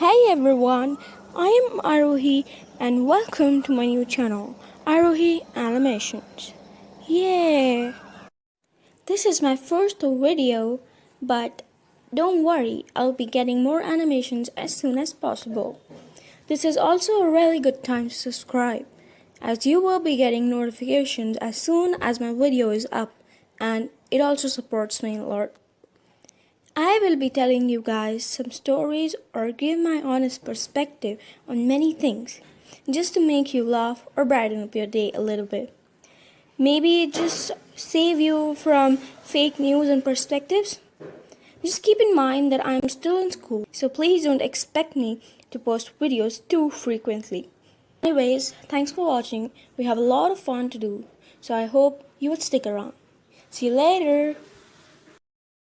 Hey everyone, I am Arohi and welcome to my new channel, Arohi Animations. Yeah! This is my first video, but don't worry, I'll be getting more animations as soon as possible. This is also a really good time to subscribe, as you will be getting notifications as soon as my video is up, and it also supports me a lot. I will be telling you guys some stories or give my honest perspective on many things just to make you laugh or brighten up your day a little bit. Maybe just save you from fake news and perspectives. Just keep in mind that I'm still in school, so please don't expect me to post videos too frequently. Anyways, thanks for watching. We have a lot of fun to do, so I hope you would stick around. See you later.